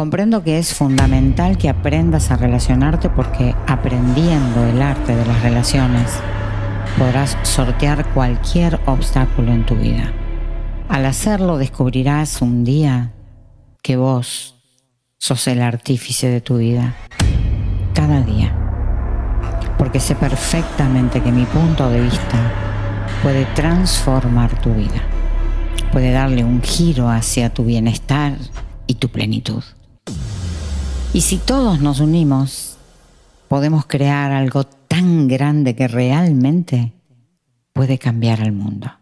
Comprendo que es fundamental que aprendas a relacionarte porque aprendiendo el arte de las relaciones podrás sortear cualquier obstáculo en tu vida. Al hacerlo descubrirás un día que vos sos el artífice de tu vida, cada día. Porque sé perfectamente que mi punto de vista puede transformar tu vida, puede darle un giro hacia tu bienestar y tu plenitud. Y si todos nos unimos, podemos crear algo tan grande que realmente puede cambiar al mundo.